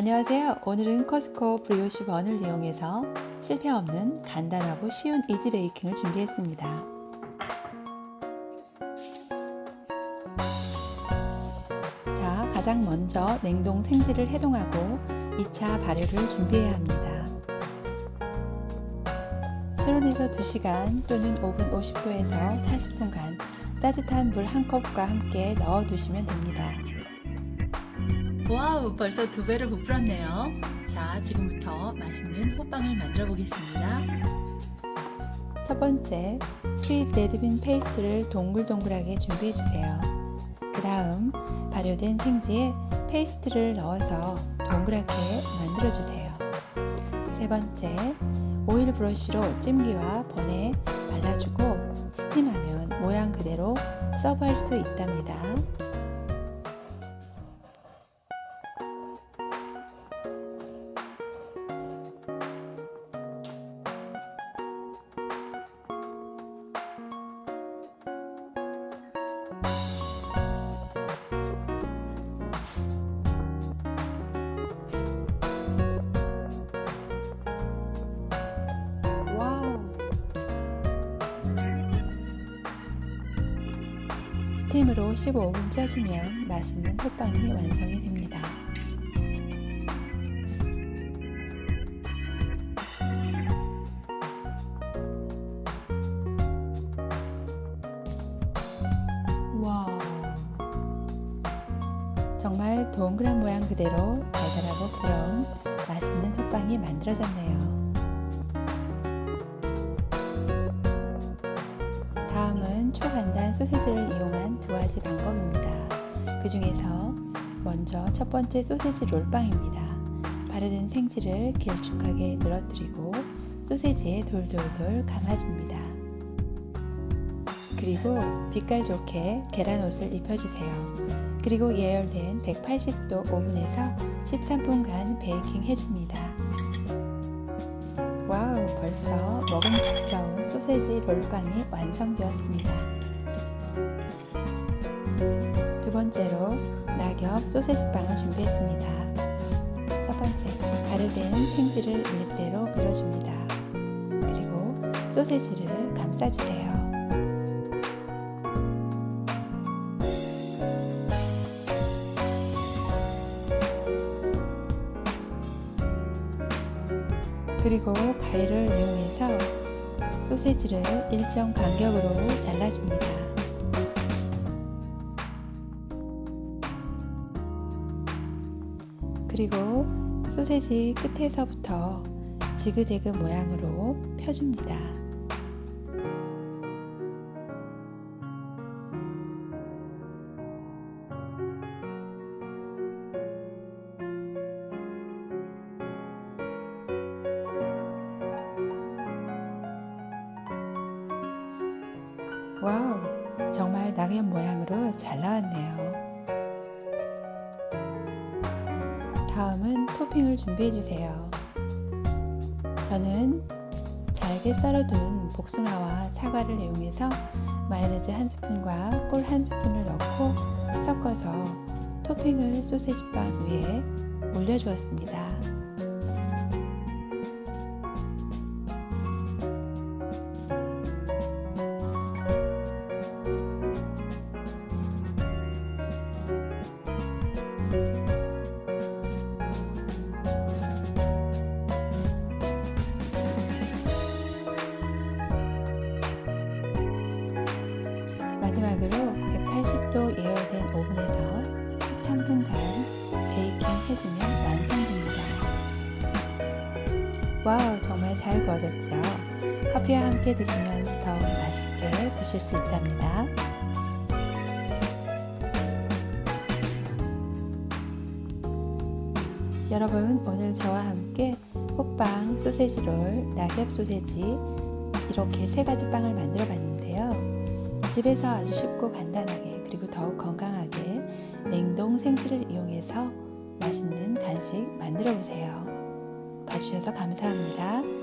안녕하세요. 오늘은 커스코 브리오시 번을 이용해서 실패 없는 간단하고 쉬운 이지 베이킹을 준비했습니다. 자, 가장 먼저 냉동 생지를 해동하고 2차 발효를 준비해야 합니다. 실온에서 2시간 또는 오븐 50도에서 40분간 따뜻한 물 한 컵과 함께 넣어 두시면 됩니다. wow 벌써 두 배를 부풀었네요. 자 지금부터 맛있는 호빵을 만들어 보겠습니다. 첫 번째 sweet red bean paste를 동글동글하게 준비해 주세요. 그 다음 발효된 생지에 paste를 넣어서 동그랗게 만들어 주세요. 세 번째 oil brush로 찜기와 bun에 발라주고 steam하면 모양 그대로 서브할 수 있답니다 스팀으로 15분 쪄주면 맛있는 호빵이 완성이 됩니다. 와 정말 동그란 모양 그대로 달달하고 부러운 맛있는 호빵이 만들어졌네요. 초간단 소세지를 이용한 두 가지 방법입니다. 그 중에서 먼저 첫 번째 소세지 롤빵입니다. 발효된 생지를 길쭉하게 늘어뜨리고 소세지에 돌돌돌 감아줍니다. 그리고 빛깔 좋게 계란옷을 입혀주세요. 그리고 예열된 180도 오븐에서 13분간 베이킹 해줍니다. wow 벌써 먹음직스러운 소세지 롤빵이 완성되었습니다. 두 번째로 낙엽 소세지빵을 준비했습니다. 첫 번째 발효된 생지를 밀대로 밀어줍니다. 그리고 소세지를 감싸주세요. 그리고 가위를 이용해서 소세지를 일정 간격으로 잘라줍니다. 그리고 소세지 끝에서부터 지그재그 모양으로 펴줍니다. wow, 정말 낙엽 모양으로 잘 나왔네요. 다음은 토핑을 준비해 주세요. 저는 잘게 썰어둔 복숭아와 사과를 이용해서 마요네즈 한 스푼과 꿀 한 스푼을 넣고 섞어서 토핑을 소세지빵 위에 올려주었습니다. 마지막으로 180도 예열된 오븐에서 13분간 베이킹 해주면 완성됩니다. wow 정말 잘 구워졌죠? 커피와 함께 드시면 더 맛있게 드실 수 있답니다. 여러분 오늘 저와 함께 호빵, 소세지롤, 낙엽 소세지 이렇게 세 가지 빵을 만들어 봤는데요. 집에서 아주 쉽고 간단하게 그리고 더욱 건강하게 냉동 생지를 이용해서 맛있는 간식 만들어 보세요. 봐주셔서 감사합니다.